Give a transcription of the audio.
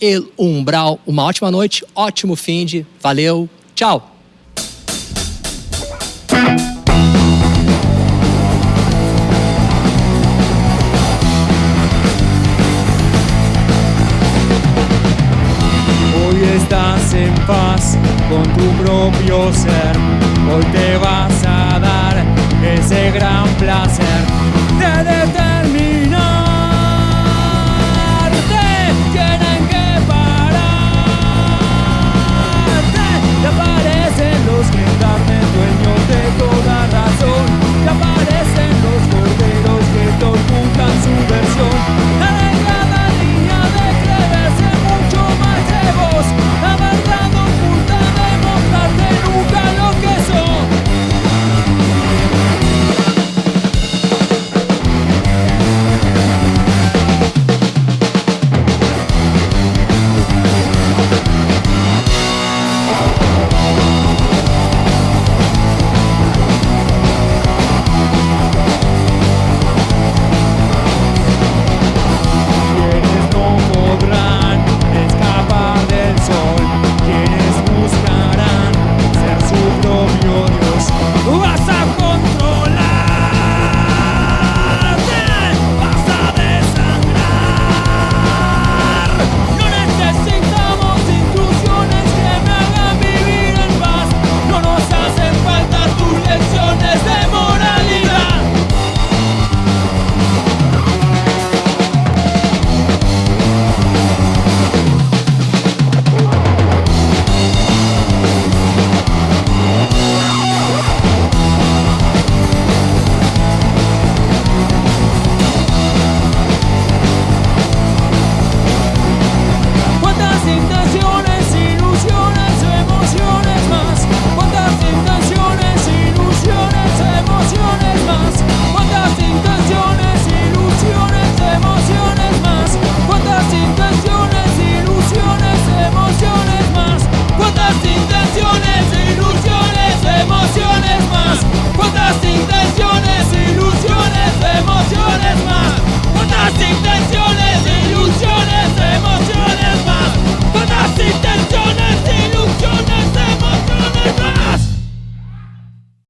El Umbral. Uma ótima noite, ótimo fim de. Valeu, tchau! Hoy estás en paz con tu propio ser. Hoy te vas a dar ese gran placer de